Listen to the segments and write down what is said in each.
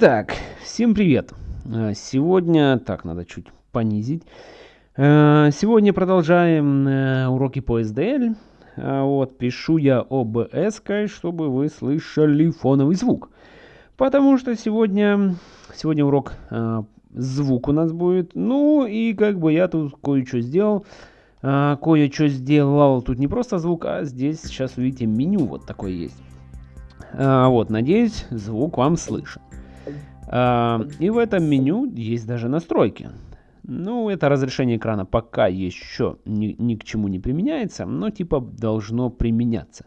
Итак, всем привет! Э, сегодня, так, надо чуть понизить. Э, сегодня продолжаем э, уроки по SDL. Вот, пишу я OBS, чтобы вы слышали фоновый звук. Потому что сегодня, сегодня урок звук у нас будет. Ну и как бы я тут кое-что сделал. Кое-что сделал. Тут не просто звук, а здесь сейчас увидите меню вот такое есть. Вот, надеюсь, звук вам слышен. А, и в этом меню есть даже настройки. Ну, это разрешение экрана пока еще ни, ни к чему не применяется, но типа должно применяться.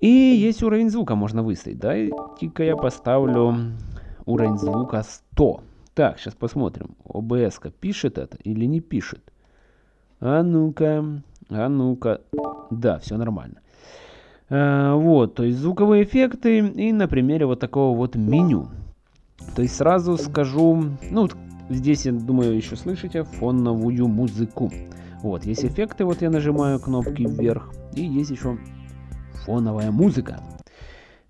И есть уровень звука, можно выставить. Дайте-ка я поставлю уровень звука 100. Так, сейчас посмотрим. ОБС пишет это или не пишет? А ну-ка, а ну-ка. Да, все нормально. А, вот, то есть звуковые эффекты и на примере вот такого вот меню. То есть сразу скажу, ну, здесь, я думаю, еще слышите фоновую музыку. Вот, есть эффекты, вот я нажимаю кнопки вверх, и есть еще фоновая музыка.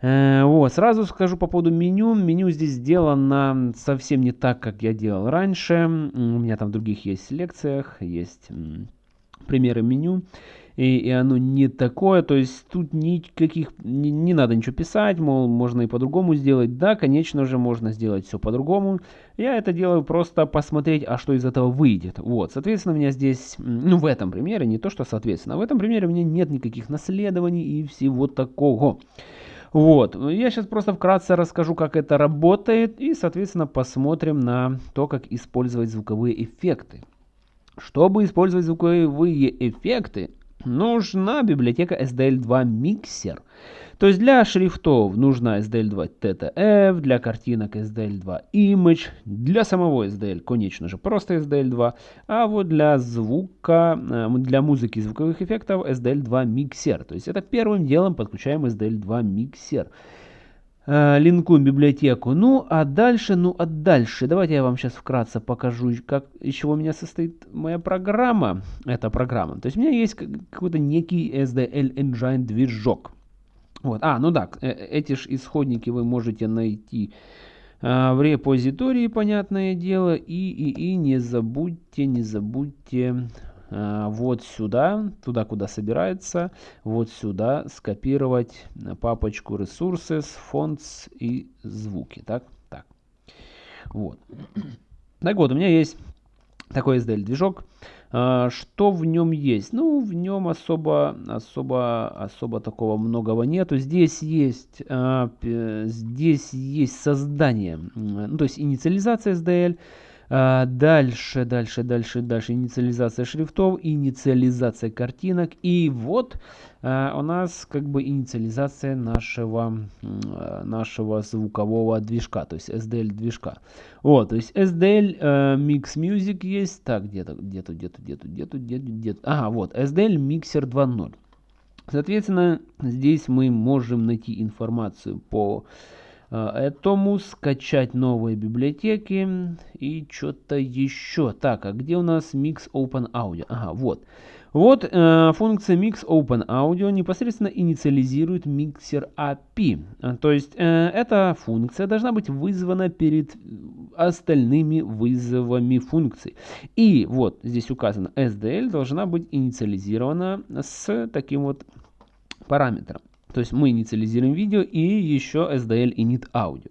Э, вот, сразу скажу по поводу меню. Меню здесь сделано совсем не так, как я делал раньше. У меня там в других есть селекциях, есть примеры меню и, и оно не такое, то есть тут никаких, не, не надо ничего писать, мол, можно и по-другому сделать. Да, конечно же, можно сделать все по-другому. Я это делаю просто посмотреть, а что из этого выйдет. Вот, соответственно, у меня здесь, ну, в этом примере, не то, что соответственно, в этом примере у меня нет никаких наследований и всего такого. Вот, я сейчас просто вкратце расскажу, как это работает, и, соответственно, посмотрим на то, как использовать звуковые эффекты. Чтобы использовать звуковые эффекты, нужна библиотека SDL2 Mixer. То есть для шрифтов нужна SDL2 TTF, для картинок SDL2 Image, для самого SDL, конечно же, просто SDL2, а вот для звука, э, для музыки звуковых эффектов SDL2 Mixer. То есть это первым делом подключаем SDL2 Mixer э, линкуем библиотеку. Ну, а дальше, ну, а дальше, давайте я вам сейчас вкратце покажу, как, из чего у меня состоит моя программа. Эта программа. То есть у меня есть какой-то некий SDL Engine движок. Вот. А, ну да, э, эти же исходники вы можете найти э, в репозитории, понятное дело. И, и, и не забудьте, не забудьте вот сюда, туда, куда собирается, вот сюда скопировать папочку Resources, Fonts и звуки. Так, так. Вот. Так вот, у меня есть такой SDL-движок. Э, что в нем есть? Ну, в нем особо, особо, особо такого многого нету. Здесь есть, э, здесь есть создание, ну, то есть инициализация SDL, дальше, дальше, дальше, дальше. Инициализация шрифтов, инициализация картинок. И вот а, у нас как бы инициализация нашего, а, нашего звукового движка, то есть SDL движка. Вот, то есть SDL Mix Music есть. Так, где-то, где-то, где-то, где-то, где-то, где-то, где-то. Ага, вот, SDL Mixer 2.0. Соответственно, здесь мы можем найти информацию по этому скачать новые библиотеки и что-то еще. Так, а где у нас Mix Open Audio? Ага, вот. Вот э, функция Mix Open Audio непосредственно инициализирует миксер API. Э, то есть э, эта функция должна быть вызвана перед остальными вызовами функций. И вот здесь указано SDL должна быть инициализирована с таким вот параметром. То есть мы инициализируем видео и еще SDL init audio.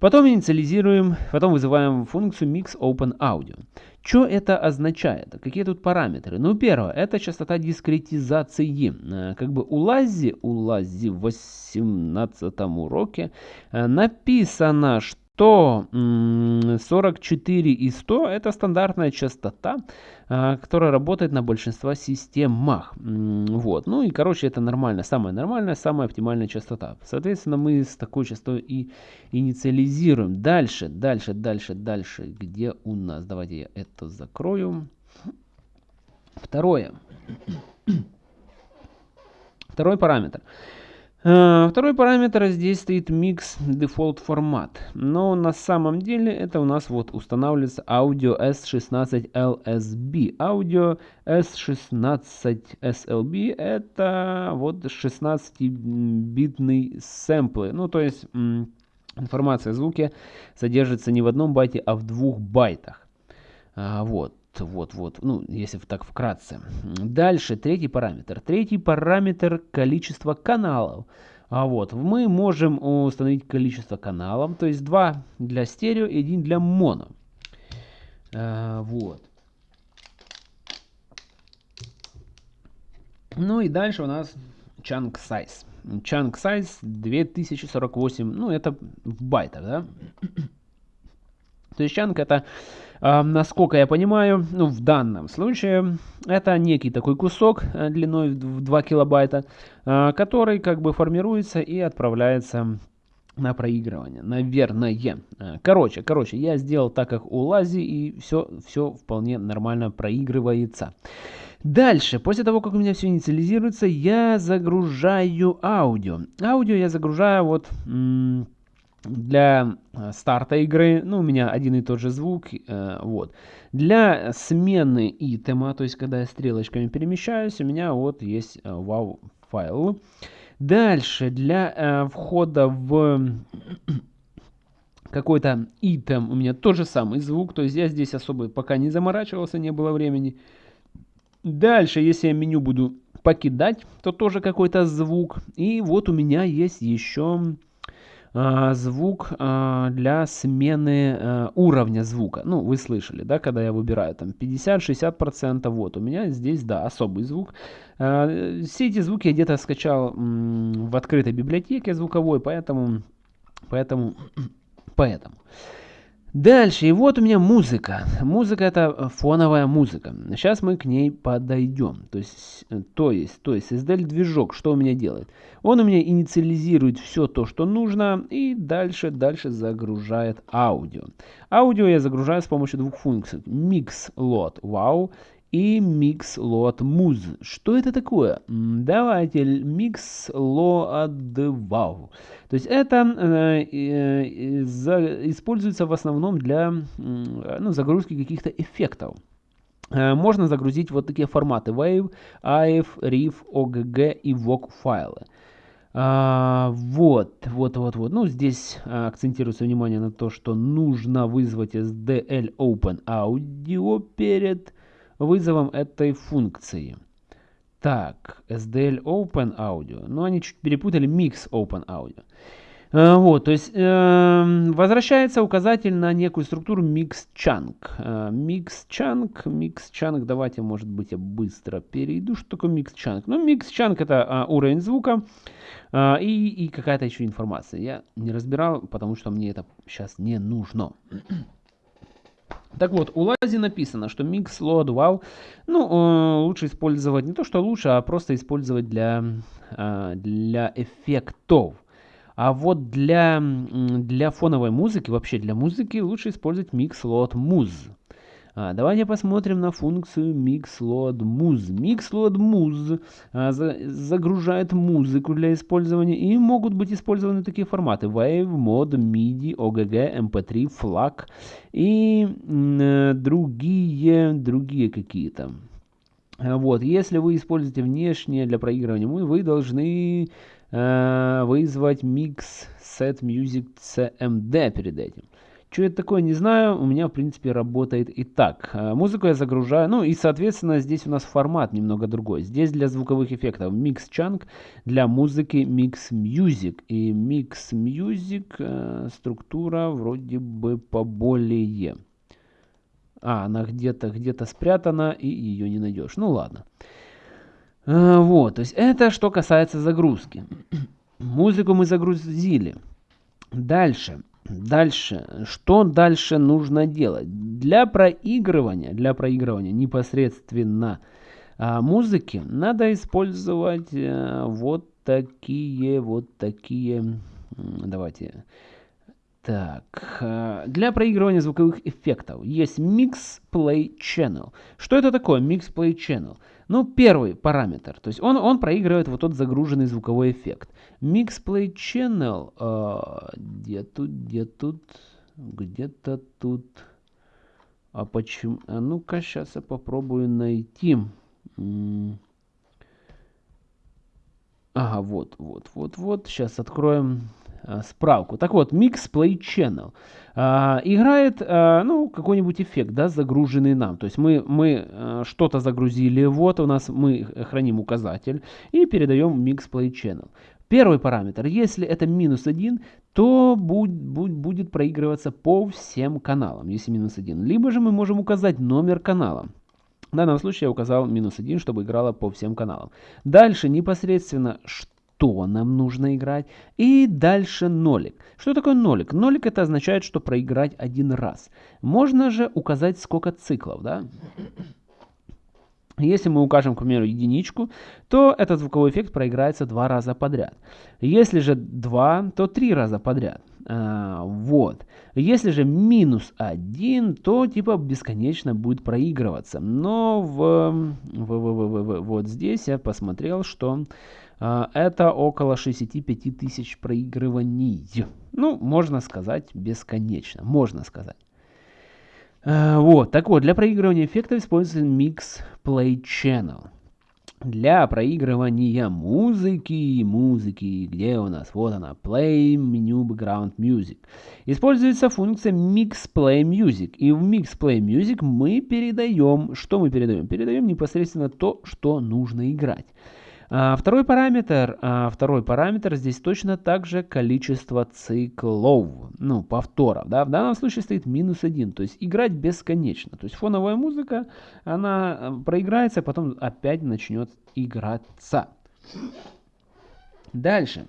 Потом инициализируем, потом вызываем функцию mix open audio. Что это означает? Какие тут параметры? Ну, первое, это частота дискретизации. Э, как бы у Лази, у Лази в 18 уроке э, написано, что то 44 и 100 это стандартная частота, а, которая работает на большинстве системах. Вот. Ну и короче это нормально, самая нормальная, самая оптимальная частота. Соответственно мы с такой частотой и инициализируем. Дальше, дальше, дальше, дальше. Где у нас? Давайте я это закрою. Второе. Второй параметр. Э, второй параметр здесь стоит mix default формат. Но на самом деле это у нас вот устанавливается Audio S16 LSB. Audio S16 SLB это вот 16-битный сэмплы. Ну то есть Информация о звуке содержится не в одном байте, а в двух байтах. А, вот, вот, вот, ну, если так вкратце. Дальше, третий параметр. Третий параметр – количество каналов. А вот, мы можем установить количество каналов, то есть два для стерео и один для моно. А, вот. Ну и дальше у нас chunk size. Chunk size 2048, ну это в байтах, да? То есть chunk это, э, насколько я понимаю, ну в данном случае, это некий такой кусок э, длиной в 2 килобайта, э, который как бы формируется и отправляется на проигрывание, наверное. Короче, короче, я сделал так, как у Лази, и все, все вполне нормально проигрывается. Дальше, после того, как у меня все инициализируется, я загружаю аудио. Аудио я загружаю вот для э, старта игры, ну, у меня один и тот же звук, э, вот. Для смены итема, то есть, когда я стрелочками перемещаюсь, у меня вот есть э, wow файл. Дальше, для э, входа в какой-то итем у меня тот же самый звук, то есть я здесь особо пока не заморачивался, не было времени. Дальше, если я меню буду покидать, то тоже какой-то звук. И вот у меня есть еще звук а, для смены а, уровня звука. Ну, вы слышали, да, когда я выбираю там 50-60%, вот, у меня здесь, да, особый звук. А, все эти звуки я где-то скачал в открытой библиотеке звуковой, поэтому, поэтому, поэтому. Дальше, и вот у меня музыка. Музыка это фоновая музыка. Сейчас мы к ней подойдем. То есть, то есть, то есть SDL движок, что у меня делает? Он у меня инициализирует все то, что нужно, и дальше, дальше загружает аудио. Аудио я загружаю с помощью двух функций. Mix load wow и mix load muz. Что это такое? Давайте mix load wow. То есть это э, э, за, используется в основном для э, ну, загрузки каких-то эффектов. Э, можно загрузить вот такие форматы Wave, AIF, RIF, OGG и VOG файлы. А, вот, вот, вот, вот. Ну, здесь а, акцентируется внимание на то, что нужно вызвать SDL Open Audio перед вызовом этой функции. Так, SDL Open Audio. Ну, они чуть перепутали Mix Open Audio. А, вот, то есть э, возвращается указатель на некую структуру mix chunk. Э, mix chunk, mix chunk, давайте, может быть, я быстро перейду, что такое mix chunk. Ну, mix chunk это э, уровень звука э, и, и какая-то еще информация. Я не разбирал, потому что мне это сейчас не нужно. Так вот, у Лази написано, что Mix Load Wow, ну, э, лучше использовать, не то что лучше, а просто использовать для, э, для эффектов. А вот для, для фоновой музыки, вообще для музыки, лучше использовать Mix Load Muse. А, давайте посмотрим на функцию MixLoad Muse. MixLoad Muse а, за, загружает музыку для использования и могут быть использованы такие форматы Wave, Mod, MIDI, OGG, MP3, FLAC и э, другие, другие какие-то. А, вот, если вы используете внешнее для проигрывания, вы должны э, вызвать Mix Set Music CMD перед этим. Что это такое, не знаю. У меня, в принципе, работает и так. Э, музыку я загружаю. Ну и, соответственно, здесь у нас формат немного другой. Здесь для звуковых эффектов Mix Chunk, для музыки Mix Music. И Mix Music э, структура вроде бы поболее. А, она где-то где-то спрятана, и ее не найдешь. Ну ладно. Э, вот, то есть это что касается загрузки. Музыку мы загрузили. Дальше. Дальше, что дальше нужно делать? Для проигрывания, для проигрывания непосредственно а, музыки надо использовать а, вот такие, вот такие, давайте, так, а, для проигрывания звуковых эффектов есть Mix Play Channel. Что это такое Mix Play Channel? Ну, первый параметр, то есть он, он проигрывает вот тот загруженный звуковой эффект. Mix Play Channel, э, где тут, где тут, где-то тут. А почему? А ну-ка, сейчас я попробую найти. Ага, вот, вот, вот, вот. Сейчас откроем э, справку. Так вот, Mix Play Channel э, играет, э, ну, какой-нибудь эффект, да, загруженный нам. То есть мы, мы э, что-то загрузили, вот у нас мы храним указатель и передаем Mix Play Channel. Первый параметр, если это минус 1, то будет, будет, будет проигрываться по всем каналам, если минус 1. Либо же мы можем указать номер канала. В данном случае я указал минус 1, чтобы играло по всем каналам. Дальше непосредственно что нам нужно играть. И дальше нолик. Что такое нолик? Нолик это означает, что проиграть один раз. Можно же указать сколько циклов, да? Если мы укажем, к примеру, единичку, то этот звуковой эффект проиграется два раза подряд. Если же два, то три раза подряд. А, вот. Если же минус один, то типа бесконечно будет проигрываться. Но в, в, в, в, в, вот здесь я посмотрел, что а, это около 65 тысяч проигрываний. Ну, можно сказать бесконечно. Можно сказать. Э, вот, так вот, для проигрывания эффектов используется Mix Play Channel. Для проигрывания музыки, музыки, где у нас? Вот она, Play Menu Background Music. Используется функция Mix Play Music. И в Mix Play Music мы передаем, что мы передаем? Передаем непосредственно то, что нужно играть. А, второй параметр, а, второй параметр здесь точно так же количество циклов, ну, повторов. Да? В данном случае стоит минус один, то есть играть бесконечно. То есть фоновая музыка, она э, проиграется, потом опять начнет играться. Дальше.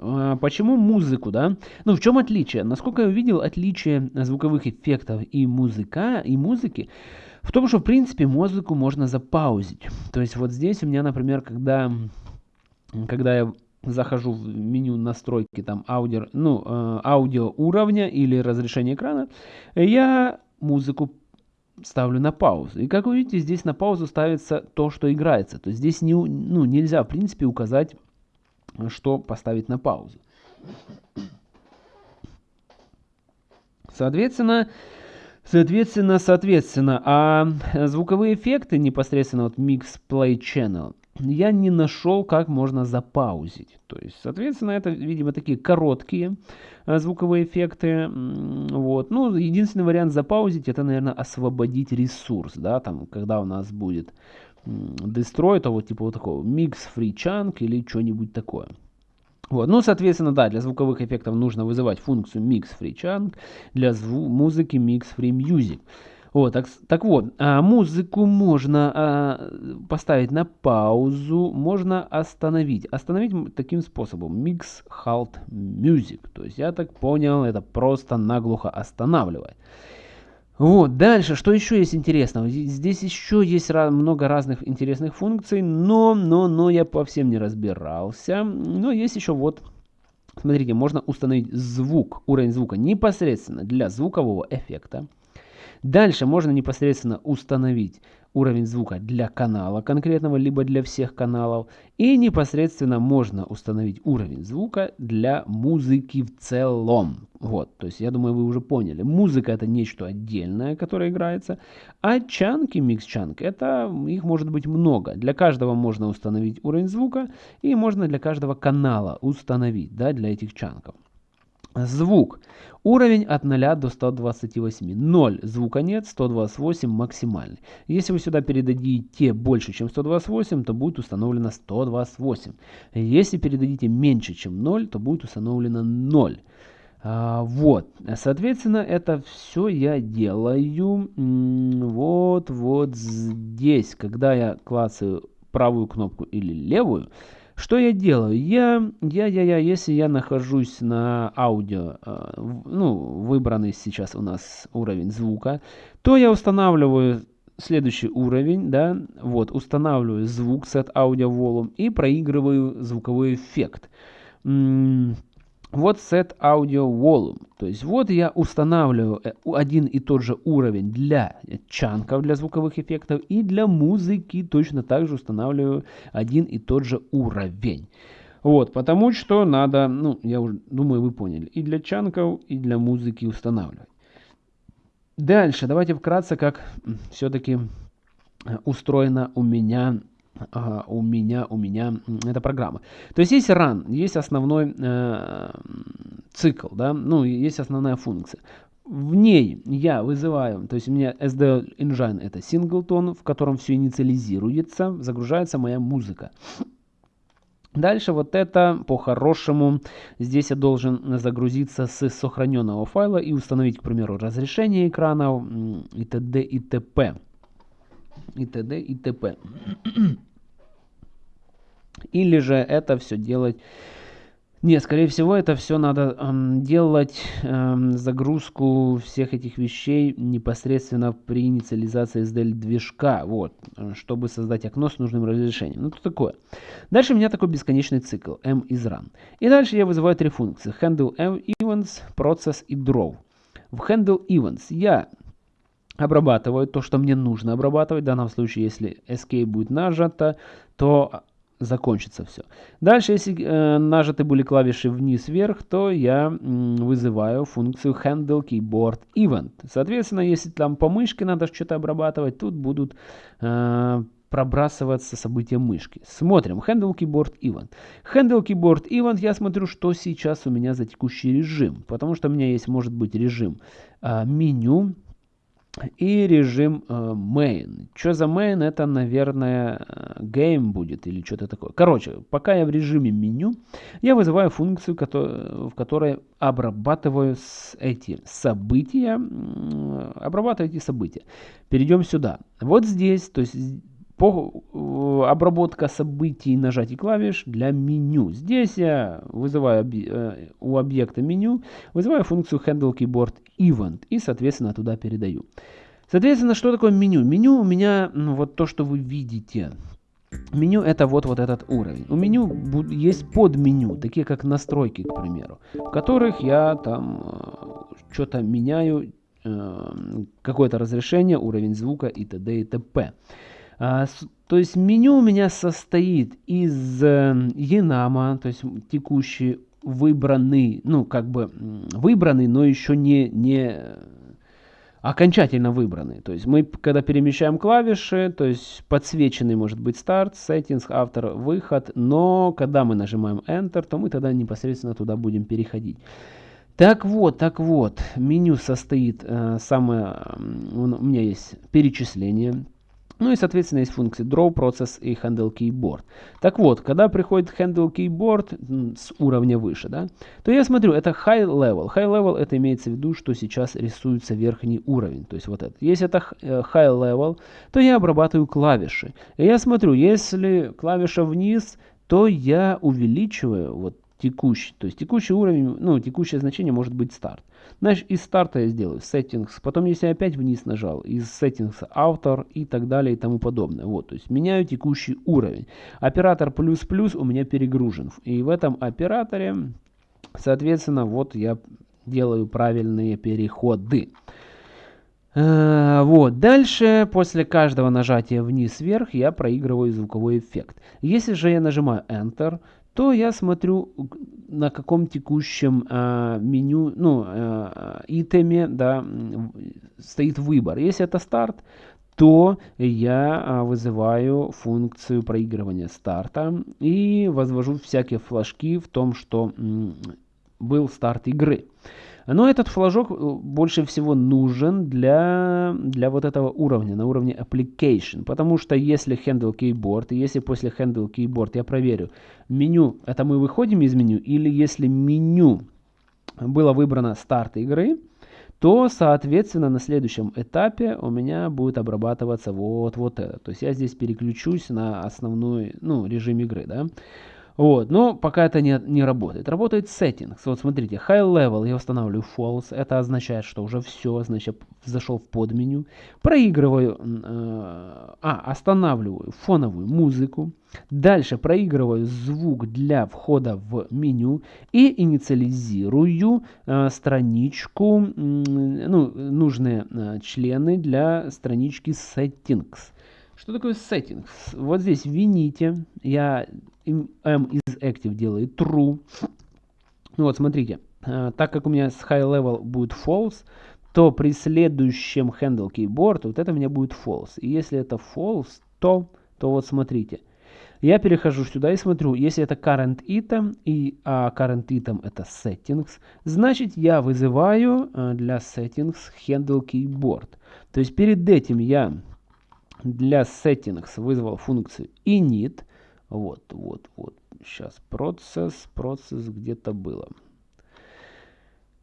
А, почему музыку, да? Ну, в чем отличие? Насколько я увидел, отличие звуковых эффектов и музыка, и музыки в том, что, в принципе, музыку можно запаузить. То есть вот здесь у меня, например, когда, когда я захожу в меню настройки там аудио, ну, э, аудио уровня или разрешение экрана, я музыку ставлю на паузу. И как вы видите, здесь на паузу ставится то, что играется. То есть здесь не, ну, нельзя, в принципе, указать что поставить на паузу. Соответственно, соответственно, соответственно, а звуковые эффекты непосредственно вот Mix Play Channel я не нашел, как можно запаузить. То есть, соответственно, это, видимо, такие короткие а, звуковые эффекты. Вот. Ну, единственный вариант запаузить, это, наверное, освободить ресурс, да, там, когда у нас будет Destroy, это вот типа вот такого Mix Free Chunk или что-нибудь такое. Вот. Ну, соответственно, да, для звуковых эффектов нужно вызывать функцию Mix Free Chunk, для музыки Mix Free Music. Вот, так, так вот, а, музыку можно а, поставить на паузу, можно остановить. Остановить таким способом. Mix Halt Music. То есть, я так понял, это просто наглухо останавливать. Вот, дальше, что еще есть интересного? Здесь еще есть много разных интересных функций, но, но, но я по всем не разбирался. Но есть еще вот, смотрите, можно установить звук, уровень звука непосредственно для звукового эффекта. Дальше можно непосредственно установить уровень звука для канала конкретного, либо для всех каналов. И непосредственно можно установить уровень звука для музыки в целом. Вот, то есть я думаю, вы уже поняли. Музыка это нечто отдельное, которое играется. А чанки, микс-чанк, это их может быть много. Для каждого можно установить уровень звука и можно для каждого канала установить, да, для этих чанков. Звук. Уровень от 0 до 128. 0 звука нет, 128 максимальный. Если вы сюда передадите больше, чем 128, то будет установлено 128. Если передадите меньше, чем 0, то будет установлено 0. А, вот, соответственно, это все я делаю вот, вот здесь. Когда я клацаю правую кнопку или левую, что я делаю? Я, я, я, я, если я нахожусь на аудио, э, ну, выбранный сейчас у нас уровень звука, то я устанавливаю следующий уровень, да, вот, устанавливаю звук set audio volume и проигрываю звуковой эффект. Вот set audio volume. То есть вот я устанавливаю э, один и тот же уровень для чанков, для звуковых эффектов, и для музыки точно так же устанавливаю один и тот же уровень. Вот, потому что надо, ну, я уже думаю, вы поняли, и для чанков, и для музыки устанавливать. Дальше, давайте вкратце, как все-таки э, устроена у меня а, у меня, у меня эта программа. То есть есть run, есть основной э, цикл, да, ну, есть основная функция. В ней я вызываю, то есть у меня SDL Engine это синглтон, в котором все инициализируется, загружается моя музыка. Дальше вот это по-хорошему, здесь я должен загрузиться с сохраненного файла и установить, к примеру, разрешение экрана и т.д. и т.п. и т.д. и т.п. Или же это все делать... Нет, скорее всего, это все надо эм, делать, эм, загрузку всех этих вещей непосредственно при инициализации SDL движка, вот, чтобы создать окно с нужным разрешением. Ну, это такое. Дальше у меня такой бесконечный цикл, m is run. И дальше я вызываю три функции, handle events, process и draw. В handle events я обрабатываю то, что мне нужно обрабатывать. В данном случае, если escape будет нажато, то закончится все. Дальше, если э, нажаты были клавиши вниз-вверх, то я м, вызываю функцию handle keyboard event. Соответственно, если там по мышке надо что-то обрабатывать, тут будут э, пробрасываться события мышки. Смотрим. Handle keyboard event. Handle keyboard event я смотрю, что сейчас у меня за текущий режим. Потому что у меня есть, может быть, режим э, меню, и режим э, main. Что за main? Это, наверное, game будет или что-то такое. Короче, пока я в режиме меню, я вызываю функцию, в которой обрабатываю эти события. Обрабатываю эти события. Перейдем сюда. Вот здесь, то есть по, э, обработка событий нажатий клавиш для меню. Здесь я вызываю э, у объекта меню, вызываю функцию handle keyboard event и, соответственно, туда передаю. Соответственно, что такое меню? Меню у меня ну, вот то, что вы видите. Меню это вот, вот этот уровень. У меню есть подменю, такие как настройки, к примеру, в которых я там э, что-то меняю, какое-то разрешение, уровень звука и т.д. и т.п. А, то есть меню у меня состоит из Enama, э, то есть текущий выбранный, ну как бы выбранный, но еще не, не окончательно выбранный. То есть мы, когда перемещаем клавиши, то есть подсвеченный может быть старт, settings, автор, выход, но когда мы нажимаем Enter, то мы тогда непосредственно туда будем переходить. Так вот, так вот, меню состоит, э, самое, у меня есть перечисление, ну и, соответственно, есть функции draw, process и handle keyboard. Так вот, когда приходит handle keyboard с уровня выше, да, то я смотрю, это high level. High level это имеется в виду, что сейчас рисуется верхний уровень. То есть вот это. Если это э, high level, то я обрабатываю клавиши. И я смотрю, если клавиша вниз, то я увеличиваю вот текущий. То есть текущий уровень, ну, текущее значение может быть старт. Значит, из старта я сделаю settings, потом если я опять вниз нажал, из settings автор и так далее и тому подобное. Вот, то есть меняю текущий уровень. Оператор плюс-плюс у меня перегружен. И в этом операторе, соответственно, вот я делаю правильные переходы. Uh, вот, дальше, после каждого нажатия вниз-вверх, я проигрываю звуковой эффект. Если же я нажимаю Enter, то я смотрю, на каком текущем э, меню, ну, э, итеме, да, стоит выбор. Если это старт, то я э, вызываю функцию проигрывания старта и возвожу всякие флажки в том, что был старт игры. Но этот флажок э, больше всего нужен для, для вот этого уровня, на уровне application. Потому что если handle keyboard, если после handle keyboard я проверю, меню, это мы выходим из меню, или если меню было выбрано старт игры, то, соответственно, на следующем этапе у меня будет обрабатываться вот, вот это. То есть я здесь переключусь на основной ну, режим игры. Да? Вот, но пока это не, не работает. Работает settings. Вот смотрите, high level я устанавливаю false. Это означает, что уже все, значит, зашел в подменю. Проигрываю, э, а, останавливаю фоновую музыку. Дальше проигрываю звук для входа в меню и инициализирую э, страничку, э, ну, нужные э, члены для странички settings. Что такое settings? Вот здесь вините. Я m is active делает true. Ну вот, смотрите. Uh, так как у меня с high level будет false, то при следующем handle keyboard вот это у меня будет false. И если это false, то то вот смотрите. Я перехожу сюда и смотрю, если это current item, и а current item это settings, значит я вызываю э, для settings handle keyboard. То есть перед этим я для settings вызвал функцию init. Вот, вот, вот. Сейчас процесс, процесс где-то было.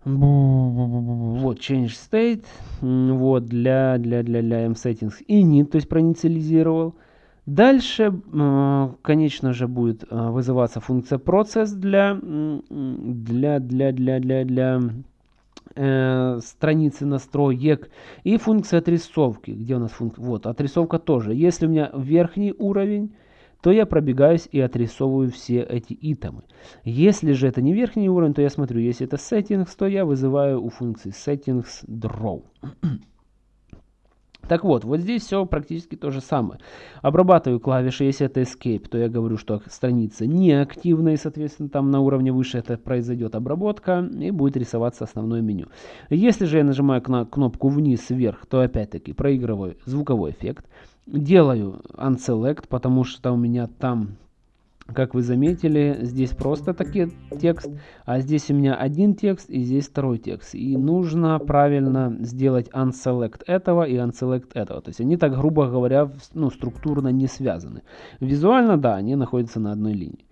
Вот, change state. Вот, для, для, для, для mSettings init, то есть проинициализировал. Дальше, конечно же, будет э, вызываться функция процесс для, для, для, для, для, для э, страницы настроек и функция отрисовки. Где у нас функция? Вот, отрисовка тоже. Если у меня верхний уровень, то я пробегаюсь и отрисовываю все эти итемы. Если же это не верхний уровень, то я смотрю, если это settings, то я вызываю у функции settings draw. Так вот, вот здесь все практически то же самое. Обрабатываю клавиши, если это Escape, то я говорю, что страница неактивна, и, соответственно, там на уровне выше это произойдет обработка, и будет рисоваться основное меню. Если же я нажимаю на кнопку вниз-вверх, то опять-таки проигрываю звуковой эффект. Делаю Unselect, потому что у меня там как вы заметили, здесь просто таки текст, а здесь у меня один текст и здесь второй текст. И нужно правильно сделать unselect этого и unselect этого. То есть они так, грубо говоря, ну, структурно не связаны. Визуально, да, они находятся на одной линии.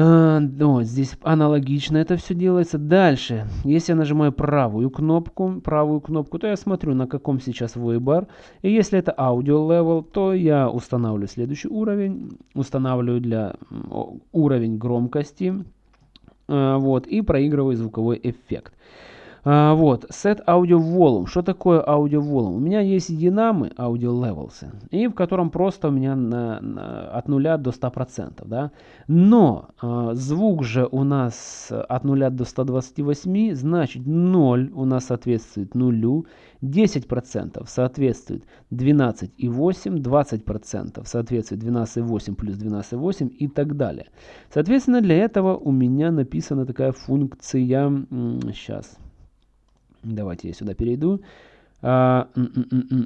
А, вот здесь аналогично это все делается. Дальше, если я нажимаю правую кнопку, правую кнопку, то я смотрю, на каком сейчас выбор. И если это аудио level, то я устанавливаю следующий уровень, устанавливаю для уровень громкости, а, вот, и проигрываю звуковой эффект. А, вот, set audio volume. Что такое audio volume? У меня есть динамы audio levels, и в котором просто у меня на, на, от 0 до 100%. Да? Но а, звук же у нас от 0 до 128, значит 0 у нас соответствует нулю, 10% соответствует 12,8, 20% соответствует 12,8 плюс 12,8 и так далее. Соответственно, для этого у меня написана такая функция, сейчас, Давайте я сюда перейду. Uh,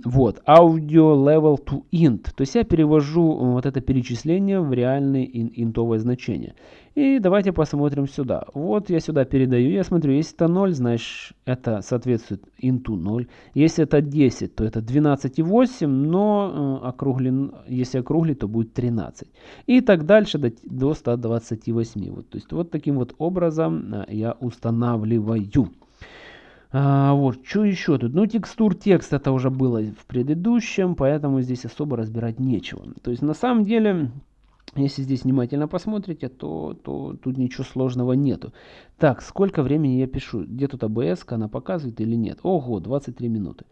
вот, audio level to int. То есть я перевожу вот это перечисление в реальное ин интовое значение. И давайте посмотрим сюда. Вот я сюда передаю, я смотрю, если это 0, значит это соответствует инту 0. Если это 10, то это 12,8, но э, округлен, если округлить, то будет 13. И так дальше до, до 128. Вот, то есть вот таким вот образом э, я устанавливаю. А, вот, что еще тут? Ну, текстур текст это уже было в предыдущем, поэтому здесь особо разбирать нечего. То есть, на самом деле, если здесь внимательно посмотрите, то, то тут ничего сложного нету. Так, сколько времени я пишу? Где тут ABS, она показывает или нет? Ого, 23 минуты.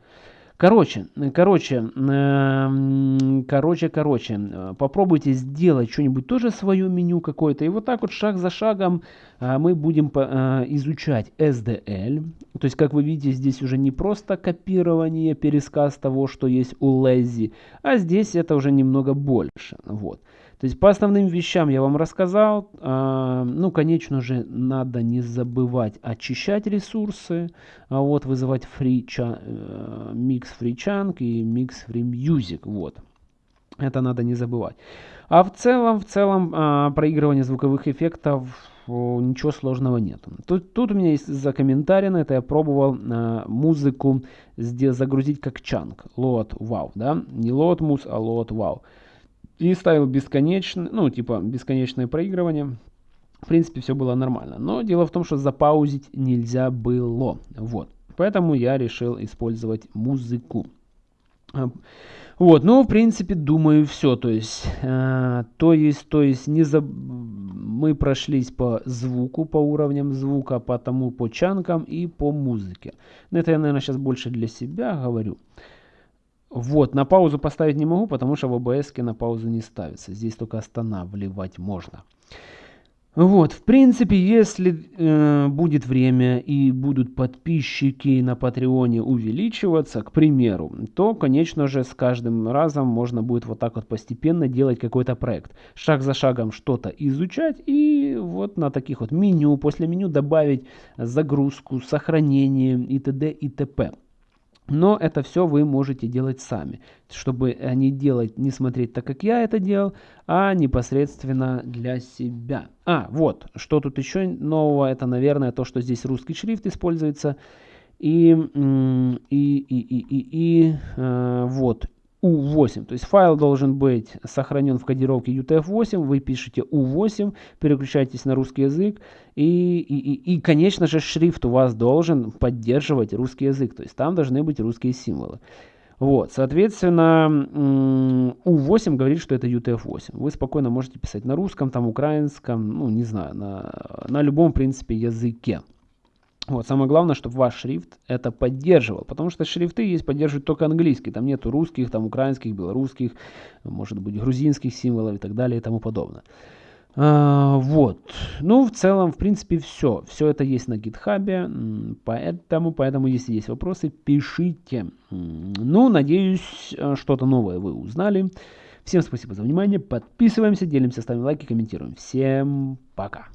Короче, короче, эм, короче, короче, попробуйте сделать что-нибудь тоже свое меню какое-то. И вот так вот шаг за шагом э, мы будем э, изучать SDL. То есть, как вы видите, здесь уже не просто копирование, пересказ того, что есть у Lazy, а здесь это уже немного больше. Вот. То есть по основным вещам я вам рассказал. А, ну, конечно же, надо не забывать очищать ресурсы. А вот вызывать free э, mix free chunk и mix free music. Вот. Это надо не забывать. А в целом, в целом, а, проигрывание звуковых эффектов ничего сложного нет. Тут, тут у меня есть за комментарий на это, я пробовал а, музыку здесь загрузить как чанк. Load wow, да? Не load mus, а load wow и ставил бесконечное, ну, типа бесконечное проигрывание. В принципе, все было нормально. Но дело в том, что запаузить нельзя было. Вот. Поэтому я решил использовать музыку. А, вот, ну, в принципе, думаю, все. То есть, э, то есть, то есть, не за... мы прошлись по звуку, по уровням звука, по тому, по чанкам и по музыке. Но это я, наверное, сейчас больше для себя говорю. Вот, на паузу поставить не могу, потому что в OBS на паузу не ставится. Здесь только останавливать можно. Вот, в принципе, если э, будет время и будут подписчики на Патреоне увеличиваться, к примеру, то, конечно же, с каждым разом можно будет вот так вот постепенно делать какой-то проект. Шаг за шагом что-то изучать и вот на таких вот меню, после меню добавить загрузку, сохранение и т.д. и т.п. Но это все вы можете делать сами, чтобы не делать, не смотреть так, как я это делал, а непосредственно для себя. А, вот, что тут еще нового, это, наверное, то, что здесь русский шрифт используется. И, и, и, и, и, и э, вот, U8. То есть файл должен быть сохранен в кодировке UTF-8. Вы пишете U8, переключаетесь на русский язык. И, и, и, и, конечно же, шрифт у вас должен поддерживать русский язык. То есть там должны быть русские символы. Вот, соответственно, U8 говорит, что это UTF-8. Вы спокойно можете писать на русском, там, украинском, ну, не знаю, на, на любом, в принципе, языке. Вот, самое главное, чтобы ваш шрифт это поддерживал, потому что шрифты есть поддерживают только английский, там нету русских, там украинских, белорусских, может быть грузинских символов и так далее и тому подобное. А, вот, ну в целом, в принципе, все, все это есть на гитхабе, поэтому, поэтому, если есть вопросы, пишите. Ну, надеюсь, э, что-то новое вы узнали. Всем спасибо за внимание, подписываемся, делимся, ставим лайки, комментируем. Всем пока.